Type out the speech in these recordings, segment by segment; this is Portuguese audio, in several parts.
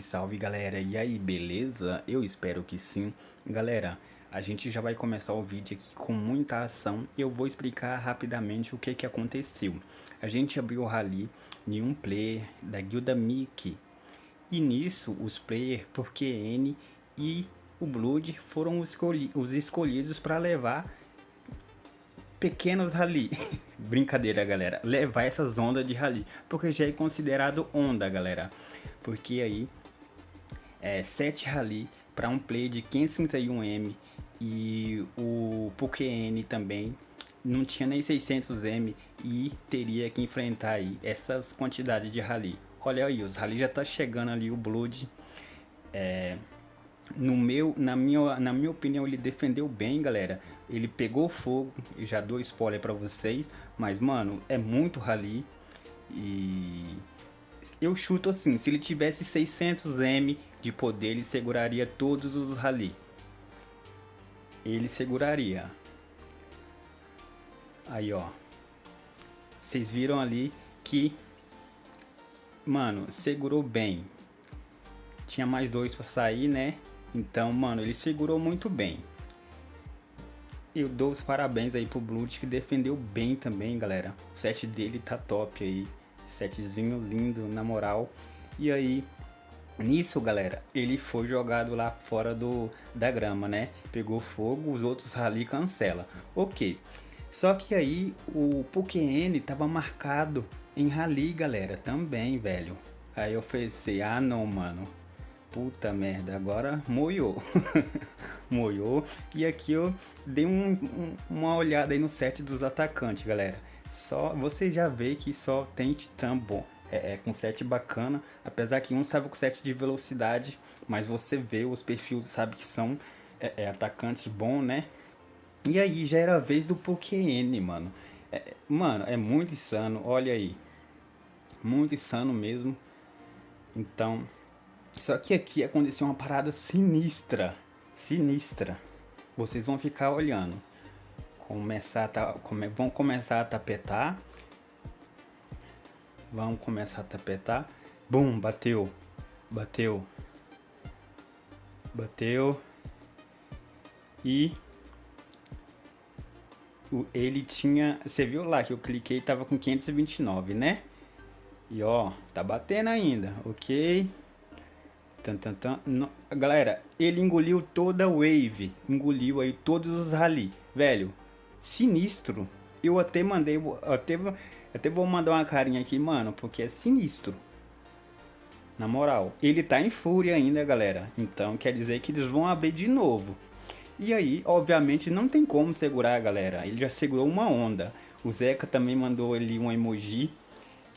Salve, salve galera, e aí, beleza? Eu espero que sim. Galera, a gente já vai começar o vídeo aqui com muita ação e eu vou explicar rapidamente o que que aconteceu. A gente abriu o rally de um player da guilda Mickey e nisso os players por QN e o Blood foram os, escolhi os escolhidos para levar pequenos rally. Brincadeira, galera. Levar essas ondas de rally. Porque já é considerado onda, galera. Porque aí é 7 rally para um play de 531M e o PokéN também não tinha nem 600M e teria que enfrentar aí essas quantidades de rally. Olha aí, os rally já tá chegando ali o Blood. É, no meu, na minha, na minha opinião, ele defendeu bem, galera. Ele pegou fogo, já dou spoiler para vocês, mas mano, é muito rally e eu chuto assim, se ele tivesse 600M de poder, ele seguraria todos os rally. Ele seguraria. Aí, ó. Vocês viram ali que mano, segurou bem. Tinha mais dois para sair, né? Então, mano, ele segurou muito bem. Eu dou os parabéns aí pro Blood que defendeu bem também, galera. O set dele tá top aí. Setzinho lindo, na moral. E aí, nisso, galera, ele foi jogado lá fora do, da grama, né? Pegou fogo, os outros rally cancela. Ok. Só que aí o Pokén tava marcado em rally, galera, também, velho. Aí eu pensei, ah não, mano, Puta merda, agora moiou. moiou. E aqui eu dei um, um, uma olhada aí no set dos atacantes, galera. Só Você já vê que só tem titã bom. É, é, com set bacana, apesar que um estava com set de velocidade, mas você vê os perfis, sabe que são é, é, atacantes bons, né? E aí já era a vez do Pokén, mano. É, mano, é muito insano, olha aí. Muito insano mesmo. Então, só que aqui aconteceu uma parada sinistra. Sinistra. Vocês vão ficar olhando. Começar a vão começar a tapetar. Vão começar a tapetar. Bum, bateu. Bateu. Bateu. E ele tinha, você viu lá que eu cliquei tava com 529, né? E ó, tá batendo ainda, ok? Tan, tan, tan. Galera, ele engoliu toda a wave. Engoliu aí todos os rally. Velho, sinistro. Eu até mandei, até, até vou mandar uma carinha aqui, mano, porque é sinistro. Na moral, ele tá em fúria ainda, galera. Então quer dizer que eles vão abrir de novo. E aí, obviamente, não tem como segurar, galera. Ele já segurou uma onda. O Zeca também mandou ali um emoji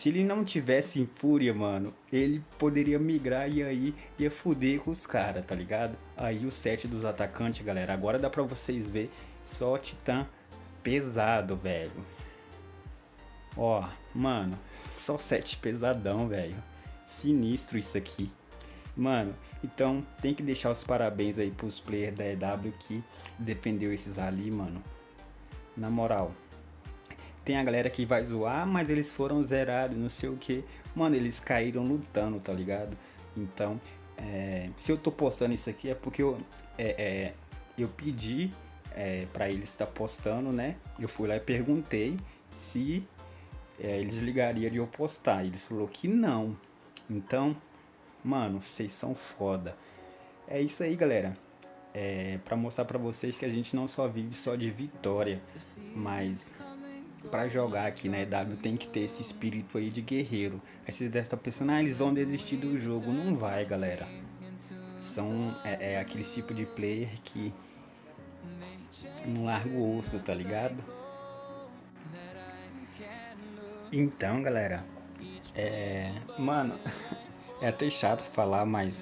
se ele não tivesse em fúria, mano, ele poderia migrar e aí ia fuder com os caras, tá ligado? Aí o set dos atacantes, galera, agora dá pra vocês ver só titã pesado, velho. Ó, mano, só set pesadão, velho. Sinistro isso aqui. Mano, então tem que deixar os parabéns aí pros players da EW que defendeu esses ali, mano. Na moral, tem a galera que vai zoar, mas eles foram zerados, não sei o que. Mano, eles caíram lutando, tá ligado? Então, é, se eu tô postando isso aqui é porque eu, é, é, eu pedi é, para eles estar tá postando, né? Eu fui lá e perguntei se é, eles ligariam de eu postar. Eles falou que não. Então, mano, vocês são foda. É isso aí, galera. É, para mostrar para vocês que a gente não só vive só de vitória, mas para jogar aqui na EW tem que ter esse espírito aí de guerreiro. Aí você deve estar pensando, ah, eles vão desistir do jogo. Não vai, galera. São, é, é aquele tipo de player que não larga o osso, tá ligado? Então, galera, é... Mano, é até chato falar, mas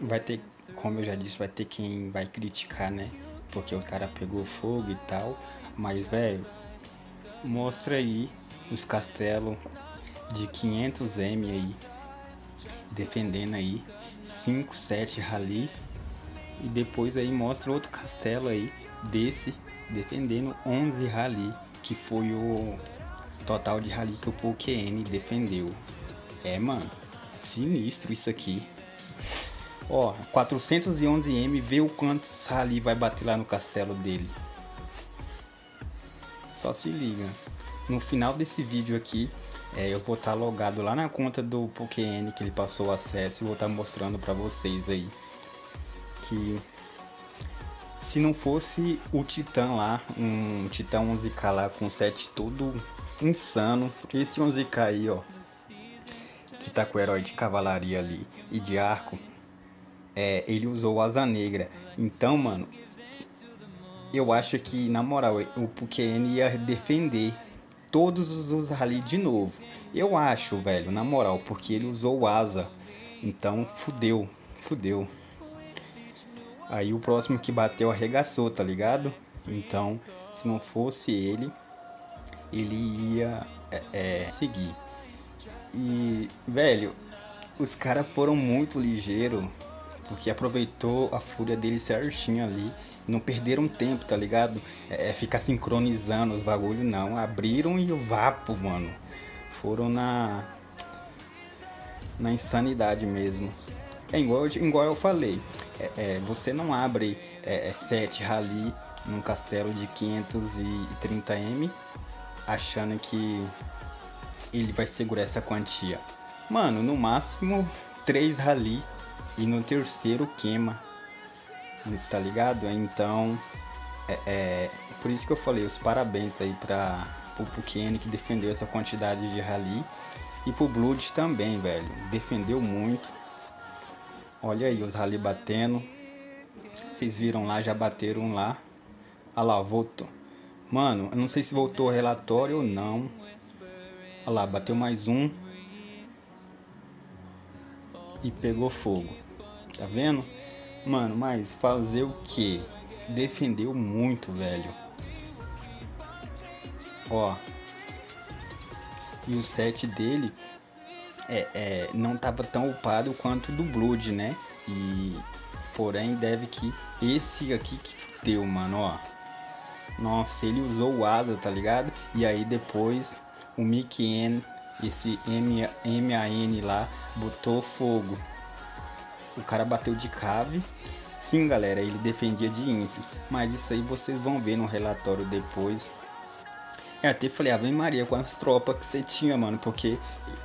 vai ter, como eu já disse, vai ter quem vai criticar, né? Porque o cara pegou fogo e tal. Mas, velho, mostra aí os castelos de 500M aí, defendendo aí 5, 7 rally e depois aí mostra outro castelo aí desse defendendo 11 rally, que foi o total de rally que o Pokén defendeu. É, mano, sinistro isso aqui. Ó, 411M, vê o quanto Rally vai bater lá no castelo dele. Só se liga. No final desse vídeo aqui, é, eu vou estar tá logado lá na conta do PokéN que ele passou o acesso e vou estar tá mostrando pra vocês aí. Que se não fosse o Titã lá, um Titã 11k lá com set todo insano, esse 11k aí, ó, que tá com o herói de cavalaria ali e de arco, é, ele usou asa negra. Então, mano, eu acho que, na moral, o Pukien ia defender todos os ali de novo. Eu acho, velho, na moral, porque ele usou asa. Então, fudeu, fudeu. Aí o próximo que bateu arregaçou, tá ligado? Então, se não fosse ele, ele ia é, é, seguir. E, velho, os caras foram muito ligeiros porque aproveitou a fúria dele certinho ali. Não perderam tempo, tá ligado? É, é ficar sincronizando os bagulho, não. Abriram e o vapo, mano. Foram na... Na insanidade mesmo. É igual, igual eu falei. É, é, você não abre é, 7 é, rally num castelo de 530M achando que ele vai segurar essa quantia. Mano, no máximo 3 rally e no terceiro queima, tá ligado? Então, é, é, por isso que eu falei os parabéns aí para o Pukene que defendeu essa quantidade de rally e pro Blood também, velho, defendeu muito. Olha aí os rally batendo. Vocês viram lá, já bateram lá. Olha lá, voltou. Mano, eu não sei se voltou o relatório ou não. Olha lá, bateu mais um. E pegou fogo. Tá vendo? Mano, mas fazer o que? Defendeu muito, velho. Ó. E o set dele é, é, não tava tão upado quanto do Blood, né? E porém deve que esse aqui que deu, mano, ó. Nossa, ele usou o Asa, tá ligado? E aí depois o Mickey N, esse M-A-N lá, botou fogo. O cara bateu de cave. Sim, galera, ele defendia de inf. Mas isso aí vocês vão ver no relatório depois. Eu até falei, Ave Maria, quantas tropas que você tinha, mano. Porque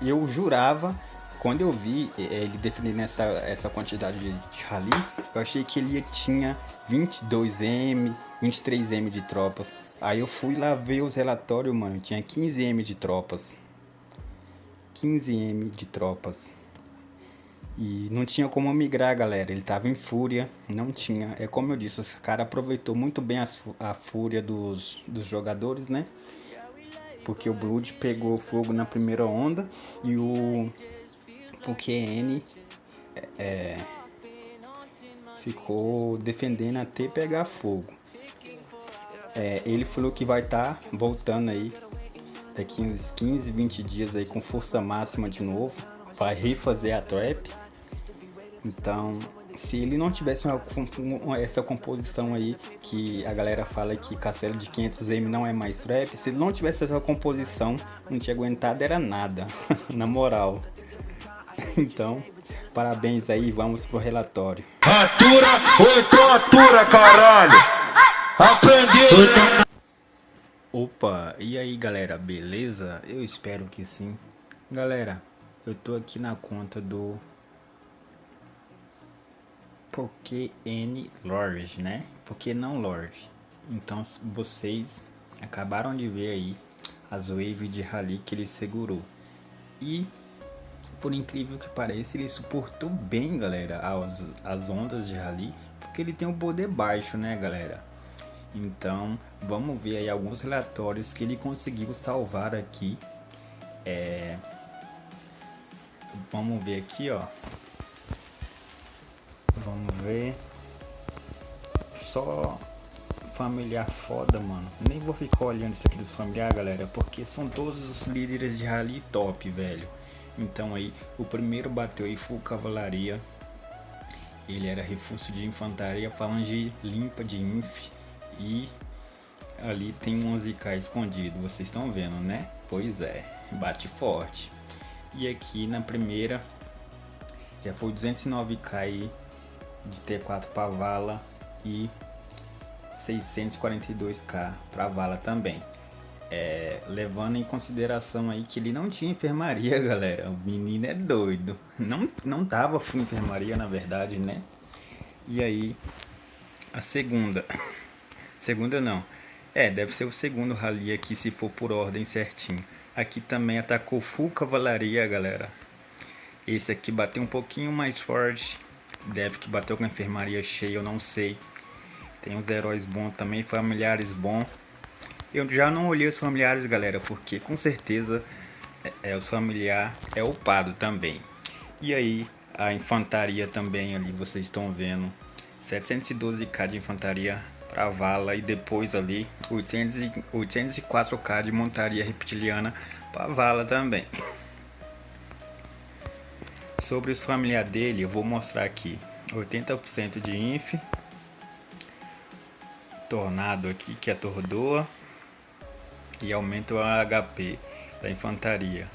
eu jurava, quando eu vi é, ele defendendo essa, essa quantidade de, rally, eu achei que ele tinha 22M, 23M de tropas. Aí eu fui lá ver os relatórios, mano. Tinha 15M de tropas. 15M de tropas. E não tinha como migrar, galera. Ele tava em fúria, não tinha. É como eu disse, os cara aproveitou muito bem a, a fúria dos, dos jogadores, né? Porque o Blood pegou fogo na primeira onda e o QN é, é, ficou defendendo até pegar fogo. É, ele falou que vai estar tá voltando aí daqui uns 15, 20 dias aí com força máxima de novo. Vai refazer a trap então, se ele não tivesse uma, uma, essa composição aí, que a galera fala que castelo de 500M não é mais trap, se ele não tivesse essa composição, não tinha aguentado era nada, na moral. Então, parabéns aí, vamos pro relatório. Atura ou então atura, caralho! Aprendi! Opa, e aí galera, beleza? Eu espero que sim. Galera, eu tô aqui na conta do porque N Lord, né? Porque não Lord. Então vocês acabaram de ver aí as waves de rally que ele segurou. E por incrível que pareça, ele suportou bem, galera, as, as ondas de rally, porque ele tem um poder baixo, né, galera? Então, vamos ver aí alguns relatórios que ele conseguiu salvar aqui. É... Vamos ver aqui, ó. Vamos ver. Só familiar foda, mano. Nem vou ficar olhando isso aqui dos familiares, galera, porque são todos os líderes de rally top, velho. Então aí, o primeiro bateu aí full cavalaria. Ele era reforço de infantaria, falange limpa de inf. E ali tem um 11k escondido, vocês estão vendo, né? Pois é, bate forte. E aqui na primeira, já foi 209k aí de T4 para vala e 642k para vala também. É, levando em consideração aí que ele não tinha enfermaria, galera. O menino é doido. Não, não tava full enfermaria, na verdade, né? E aí, a segunda. Segunda não. É, deve ser o segundo rally aqui, se for por ordem certinho. Aqui também atacou full cavalaria, galera. Esse aqui bateu um pouquinho mais forte. Deve que bateu com a enfermaria cheia, eu não sei. Tem os heróis bons também, familiares bons. Eu já não olhei os familiares, galera, porque com certeza é, é o familiar é upado também. E aí, a infantaria também ali, vocês estão vendo. 712k de infantaria para vala e depois ali 800, 804k de montaria reptiliana para vala também. Sobre os familiares dele, eu vou mostrar aqui. 80% de inf. Tornado aqui, que atordoa e aumenta o HP da infantaria.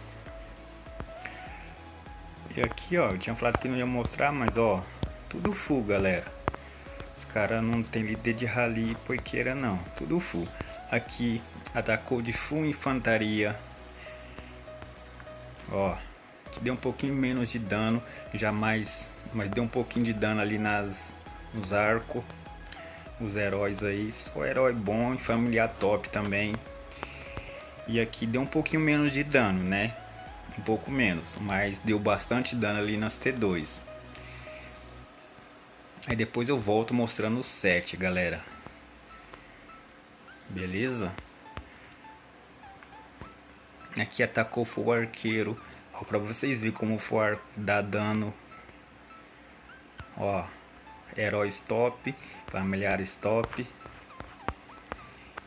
E aqui, ó, eu tinha falado que não ia mostrar, mas ó, tudo full, galera. Os caras não tem líder de rally porqueira não, tudo full. Aqui atacou de full infantaria. Ó, que deu um pouquinho menos de dano, jamais, mas deu um pouquinho de dano ali nas nos arcos. Os heróis aí, só herói bom e familiar top também. E aqui deu um pouquinho menos de dano, né? Um pouco menos, mas deu bastante dano ali nas T2. Aí depois eu volto mostrando o 7, galera. Beleza? Aqui atacou o arqueiro. Ó, pra vocês verem como o for dá dano. Ó, herói top, familiares top.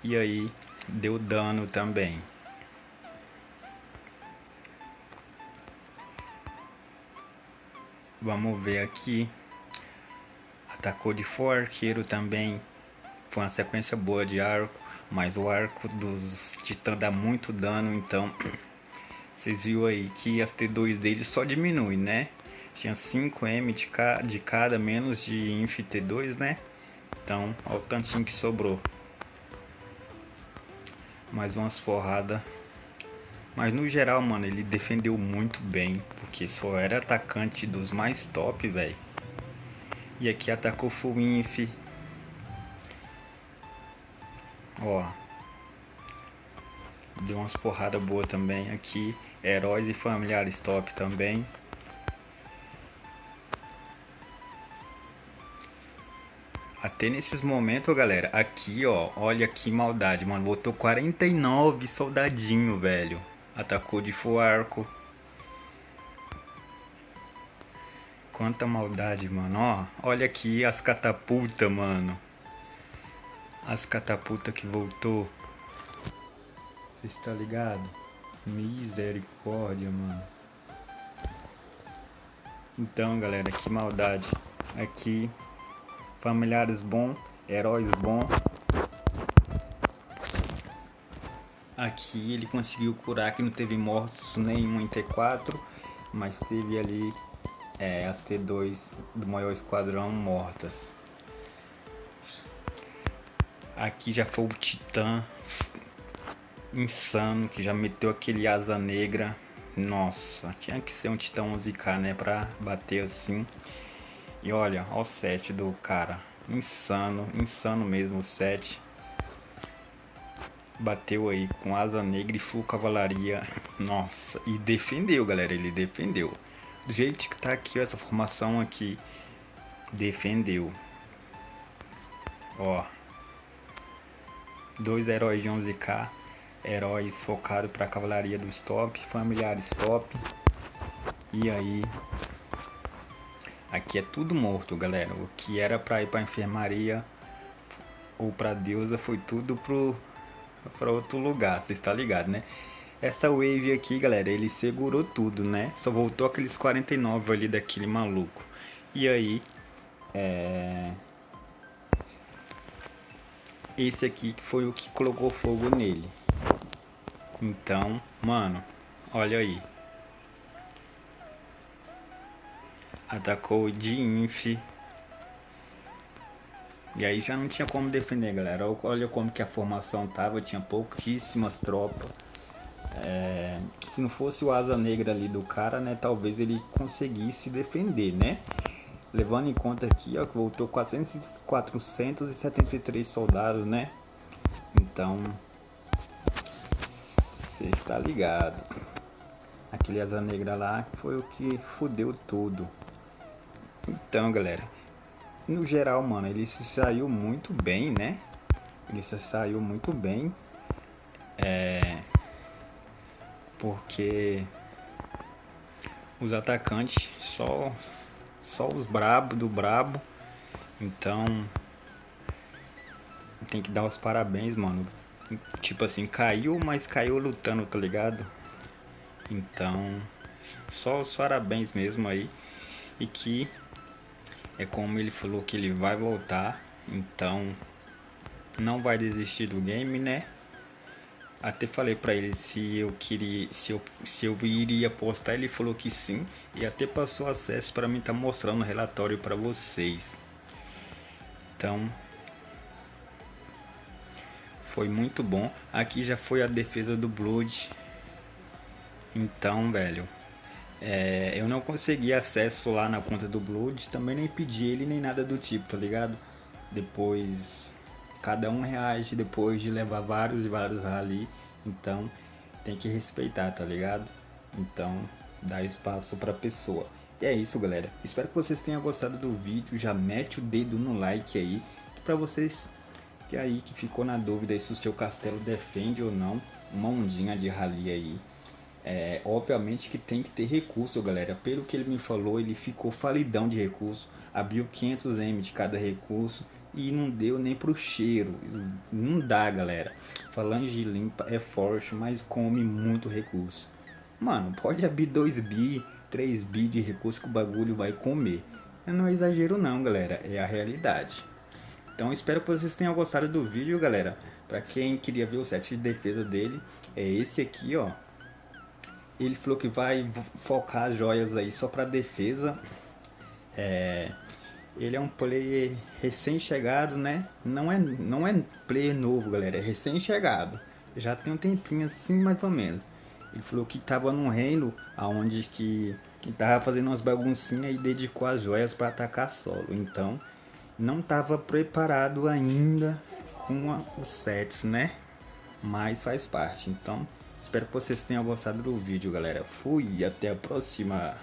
E aí, deu dano também. Vamos ver aqui. Atacou de for arqueiro também. Foi uma sequência boa de arco. Mas o arco dos titãs dá muito dano. Então, vocês viram aí que as T2 dele só diminui, né? Tinha 5M de, ca de cada, menos de Inf T2, né? Então, olha o tantinho que sobrou. Mais umas porradas mas no geral, mano, ele defendeu muito bem, porque só era atacante dos mais top, velho. E aqui atacou full inf. Ó. Deu umas porradas boas também aqui. Heróis e familiares top também. Até nesses momentos, galera, aqui, ó, olha que maldade, mano. Botou 49 soldadinho, velho. Atacou de full arco. Quanta maldade, mano. Ó, olha aqui as catapultas, mano. As catapultas que voltou. Você está ligado? Misericórdia, mano. Então, galera, que maldade. Aqui, familiares bom, heróis bom. Aqui ele conseguiu curar que não teve mortos nenhum em T4, mas teve ali é, as T2 do maior esquadrão mortas. Aqui já foi o Titã insano que já meteu aquele asa negra. Nossa, tinha que ser um Titã 11k né, pra bater assim. E olha, olha o set do cara. Insano, insano mesmo o set bateu aí com asa negra e full cavalaria. Nossa, e defendeu, galera, ele defendeu. Do jeito que tá aqui, essa formação aqui, defendeu. Ó. Dois heróis de 11k, heróis focados para cavalaria dos top, familiares top. E aí, aqui é tudo morto, galera. O que era para ir para enfermaria ou para deusa foi tudo pro para outro lugar, você está ligado, né? Essa wave aqui, galera, ele segurou tudo, né? Só voltou aqueles 49 ali daquele maluco. E aí, é... Esse aqui foi o que colocou fogo nele. Então, mano, olha aí. Atacou de inf. E aí já não tinha como defender, galera. Olha como que a formação tava, tinha pouquíssimas tropas. É, se não fosse o asa negra ali do cara, né, talvez ele conseguisse defender, né? Levando em conta aqui, ó, que voltou 400, 473 soldados, né? Então, você está ligado. Aquele asa negra lá foi o que fudeu tudo. Então, galera, no geral, mano, ele se saiu muito bem, né? Ele se saiu muito bem. É... Porque os atacantes só só os brabo do brabo. Então tem que dar os parabéns, mano. Tipo assim, caiu, mas caiu lutando, tá ligado? Então, só os parabéns mesmo aí. E que é como ele falou que ele vai voltar. Então, não vai desistir do game, né? Até falei para ele se eu queria, se eu, se eu iria postar, ele falou que sim e até passou acesso para mim tá mostrando o relatório para vocês. Então, foi muito bom. Aqui já foi a defesa do Blood. Então, velho, é, eu não consegui acesso lá na conta do Blood, também nem pedi ele nem nada do tipo, tá ligado? Depois cada um reage depois de levar vários e vários ali. Então tem que respeitar, tá ligado? Então dá espaço pra pessoa. E é isso, galera. Espero que vocês tenham gostado do vídeo. Já mete o dedo no like aí. Pra vocês que aí que ficou na dúvida se o seu castelo defende ou não uma ondinha de rally aí. É, obviamente que tem que ter recurso, galera. Pelo que ele me falou, ele ficou falidão de recurso. Abriu 500M de cada recurso e não deu nem pro cheiro. Não dá, galera. Falange limpa é forte, mas come muito recurso. Mano, pode abrir 2 bi, 3 bi de recurso que o bagulho vai comer. Não é exagero não, galera. É a realidade. Então espero que vocês tenham gostado do vídeo, galera. Pra quem queria ver o set de defesa dele, é esse aqui, ó. Ele falou que vai focar as joias aí só pra defesa. É... Ele é um player recém-chegado, né? Não é, não é player novo, galera. É recém-chegado. Já tem um tempinho assim, mais ou menos. Ele falou que tava num reino aonde que, que tava fazendo umas baguncinhas e dedicou as joias para atacar solo. Então, não tava preparado ainda com a, os sets, né? Mas faz parte. Então, espero que vocês tenham gostado do vídeo, galera. Fui, até a próxima.